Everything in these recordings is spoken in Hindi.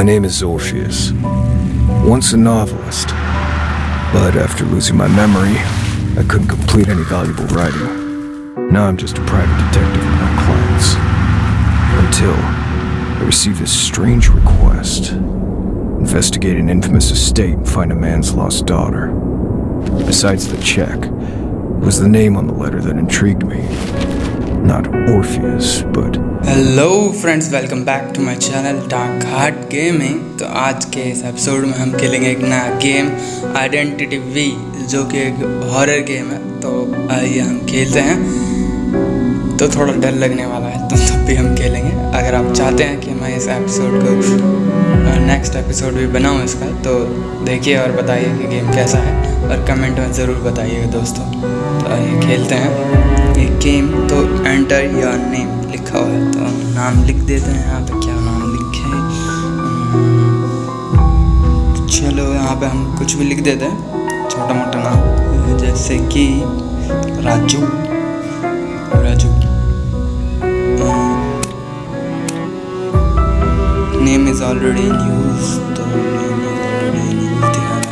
My name is Orpheus. Once a novelist. But after losing my memory, I couldn't complete any valuable writing. Now I'm just a private detective with my clients. Until I received this strange request. Investigate an infamous estate and find a man's lost daughter. Besides the check, it was the name on the letter that intrigued me. Not Orpheus, but hello friends welcome back to my channel dark heart gaming तो आज के इस एपिसोड में हम खेलेंगे एक नया गेम आइडेंटिटी वी जो कि एक हॉरर गेम है। तो आइए हम खेलते हैं। तो थोड़ा डर लगने वाला है तो तब भी हम खेलेंगे। अगर आप चाहते हैं कि मैं इस एपिसोड को नेक्स्ट एपिसोड भी बनाऊँ इसका तो देखिए और बताइए कि गेम कैसा है और कमेंट में ज़रूर बताइएगा दोस्तों। तो आइए खेलते हैं। ये गेम तो एंटर योर नेम लिखा हुआ है तो नाम लिख देते हैं, यहाँ पे क्या नाम लिखे तो चलो यहाँ पे हम कुछ भी लिख देते हैं, छोटा मोटा नाम, जैसे कि Raju Raju. Name is already in use तो name is already in use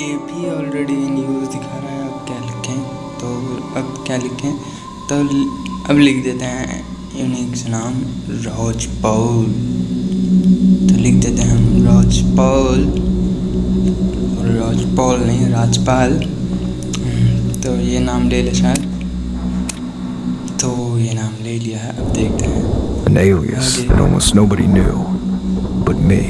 ये भी ऑलरेडी इन क्या लिखें? तो अब लिख देते हैं यूनिक से नाम रोज पौल तो लिख देते हैं हम रोज पौल रोज पौल नहीं राजपाल तो ये नाम ले ले शायद। तो ये नाम ले लिया है अब देखते हैं। An alias that almost nobody knew but me.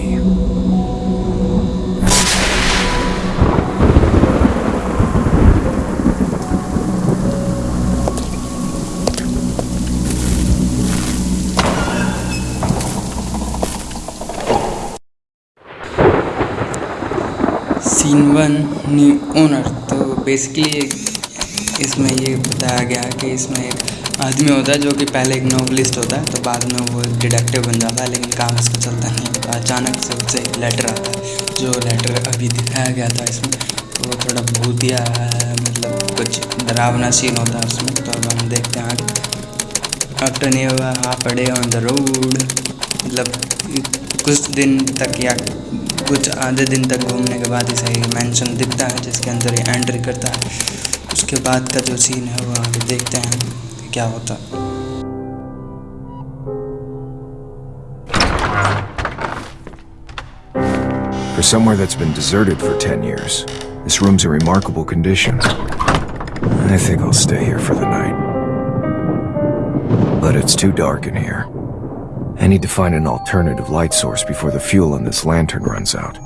Scene one new owner तो बेसिकली इसमें ये बताया गया कि इसमें एक आदमी होता है जो कि पहले एक नोवलिस्ट होता है तो बाद में वो एक डिटेक्टिव बन जाता है, लेकिन काम इसका चलता नहीं तो अचानक से उससे एक लेटर आता है, जो लेटर अभी दिखाया गया था इसमें। तो वो थोड़ा भूतिया मतलब कुछ डरावना सीन होता है उसमें। तो अब हम देखते हैं after new half day on the road मतलब कुछ दिन तक या कुछ आधे दिन तक घूमने के बाद इसे मेंशन दिखता है जिसके अंदर ये एंट्री करता है उसके बाद का जो सीन है वो आगे देखते हैं कि क्या होता है For somewhere that's been deserted for 10 years, this room's in remarkable condition. I think I'll stay here for the night. But it's too dark in here. I need to find an alternative light source before the fuel in this lantern runs out.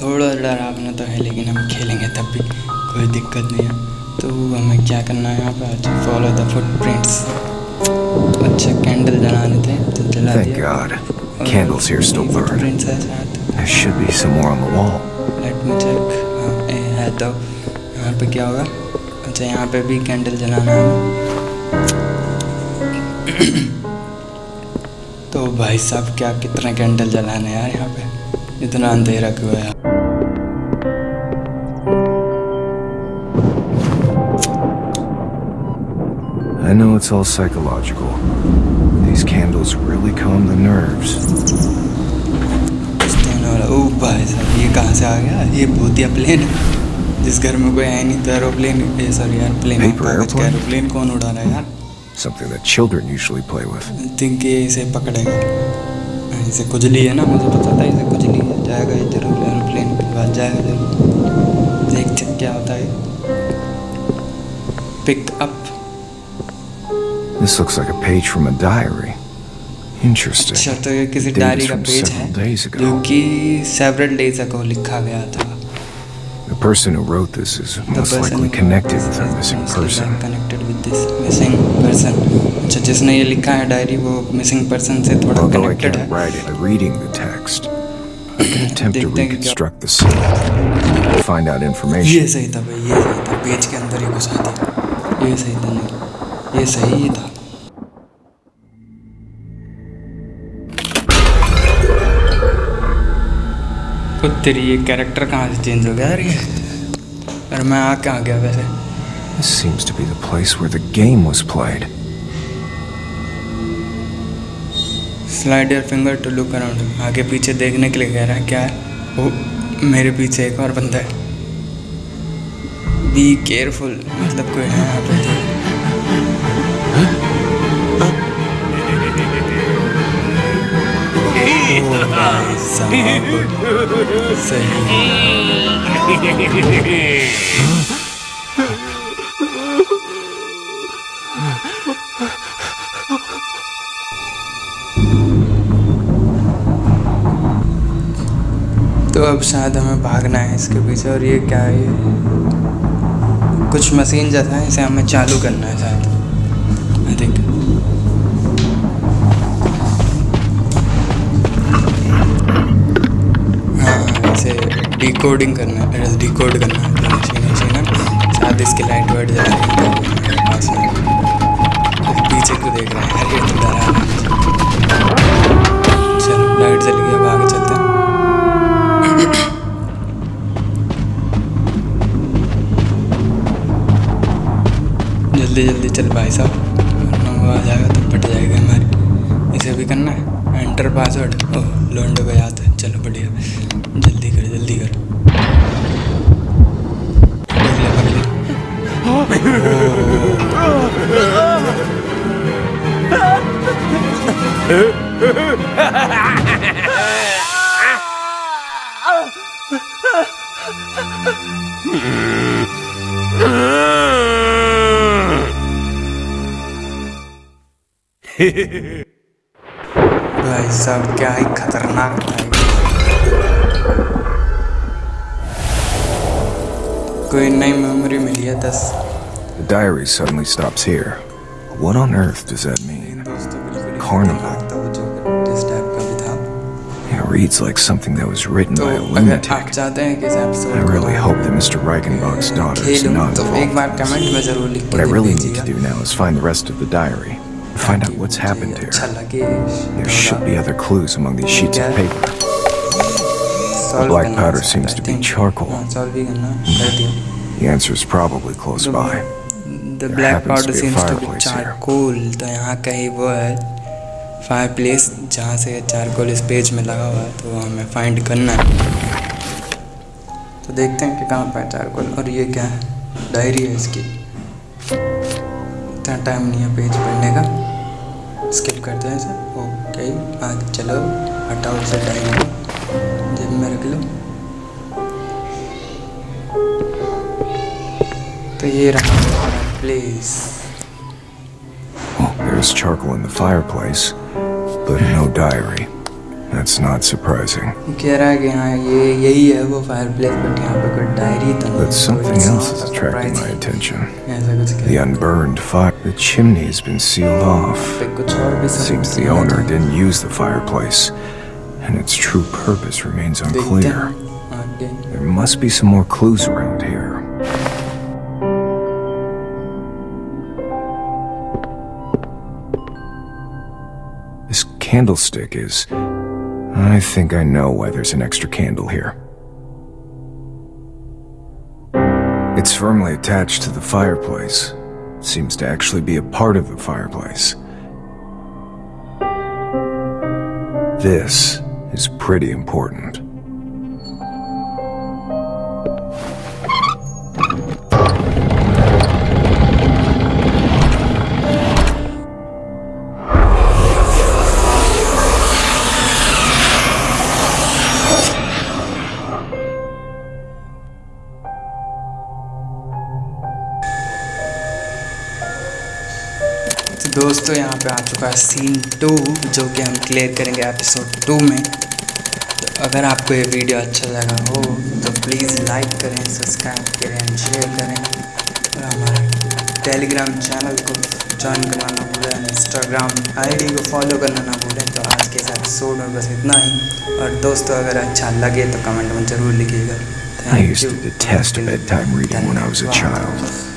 थोड़ा डरावना तो है लेकिन हम खेलेंगे तब भी कोई दिक्कत नहीं है तो हमें क्या करना है यहाँ पे अच्छा फॉलो द फुटप्रिंट्स अच्छा कैंडल जलाने थे तो जला Thank दिया God. Candles here still burn. Footprints है शायद There should be some more on the wall. Let me check हाँ ए, है तो यहाँ पे क्या होगा अच्छा यहाँ पे भी कैंडल जलाना है तो भाई साहब क्या कितने कैंडल जलाने हैं यार यहाँ पे इतना अंधेरा क्यों है यार I know it's all psychological. These candles really calm the nerves. Stone वाला ओ भाई साहब ये कहाँ से आ गया ये भूतिया प्लेन है जिस घर में कोई है नहीं तो aeroplane sorry airplane Paper airplane? Aeroplane कौन उड़ा रहा है यार Something that children usually play with. Think ये इसे पकड़ेगा इसे खुजली है ना मुझे पता था इसे खुजली है जाएगा ये ज़रूर एरोप्लेन के बाद जाएगा ज़रूर देखते हैं क्या होता है pick up This looks like a page from a diary. Interesting. अच्छा तो ये किसी डायरी का पेज है. जो कि सेवरल डेज़ अगो लिखा गया था person who wrote this is most likely connected with a missing person. Connected with this missing person अच्छा जिसने ये लिखा है डायरी वो मिसिंग पर्सन से थोड़ा Although I कनेक्टेड can't है write it by reading the text, I can attempt to देखते हैं कि क्या- reconstruct the scene, find out ये information. सही था भाई ये सही था पेज के अंदर ही घुसा दिया ये सही था नहीं ये सही ही था खुद तेरी ये कैरेक्टर कहाँ से चेंज हो गया? यार ये और मैं आ कहाँ गया वैसे? This seems to be the place where the game was played. Slide your finger to look around आगे पीछे देखने के लिए कह रहा है क्या है? वो मेरे पीछे एक और बंदा है। बी केयरफुल मतलब कोई है यहाँ पे? तो अब शायद हमें भागना है इसके पीछे और ये क्या है? कुछ मशीन जैसा है, इसे हमें चालू करना है शायद। आई थिंक डिकोडिंग करना है डिकोड करना है तो मशीन मशीन है शायद इसकी लाइट वाइट जला रही है पीछे को देख रहा है अरे रहा है। चलो लाइट जल गई अब आगे चलते हैं। जल्दी जल्दी चल भाई साहब आ जाएगा तो पट जाएगा हमारी। इसे भी करना है? एंटर पासवर्ड ओह लोंडो को याद है। चलो बढ़िया। जल्दी कर जल्दी कर। ले। भाई साहब क्या ही खतरनाक था ये। कोई नई मेमोरी मिली है दस The diary suddenly stops here. What on earth does that mean? दोस्तों बिल्कुल ही Carnival. खतरनाक था वो जो जिस टाइप का भी था It reads like something that was written तो by a अगर आप lunatic. चाहते हैं कि इस episode I really hope that Mr. Reichenbach's daughter is खेलूं not तो एक involved. बार कमेंट में जरूर लिख What I के really need to दीजिएगा do now is find the rest of the diary. Find out what's happened अच्छा here. लगे There should be other clues among these sheets of paper. The black powder seems to be charcoal. Solve भी करना कर दिया The answer is probably close by. The There black happens to powder be a seems to be fireplace here. Charcoal तो यहाँ कहीं वो है फायर प्लेस जहाँ से चारकोल इस पेज में लगा हुआ है तो वो हमें फाइंड करना है तो देखते हैं कि कहाँ पर है चारकोल और ये क्या है डायरी है इसकी इतना टाइम नहीं है पेज पढ़ने का। स्किप करते हैं इसे। ओके आगे चलो। हटाओ इसे डायरी को। जेब में रख लो। तो ये रहा place Oh, there's charcoal in the fireplace, but no diary. That's not surprising. कह रहा है कि हाँ ये यही है वो फायर प्लेस बट यहाँ पे कोई डायरी तो नहीं But है, something it's else not is a attracting my surprise. attention. ऐसा कुछ The कह unburned fire. The chimney has been sealed off. पे कुछ और भी सब Seems the owner didn't use the fireplace, and its true purpose remains देखते unclear. हैं आगे There must be some more clues around here. This candlestick is. I think I know why there's an extra candle here. It's firmly attached to the fireplace. Seems to actually be a part of the fireplace. This is pretty important. दोस्तों यहाँ पे आ चुका है सीन टू जो कि हम क्लियर करेंगे एपिसोड टू में। तो अगर आपको ये वीडियो अच्छा लगा हो तो प्लीज़ लाइक करें सब्सक्राइब करें एंड शेयर करें। और हमारा टेलीग्राम चैनल को ज्वाइन करना ना भूलें इंस्टाग्राम आईडी को फॉलो करना ना भूलें। तो आज के इस एपिसोड में बस इतना ही। और दोस्तों अगर अच्छा लगे तो कमेंट में ज़रूर लिखिएगा। I Thank used to detest bedtime reading when I was a child.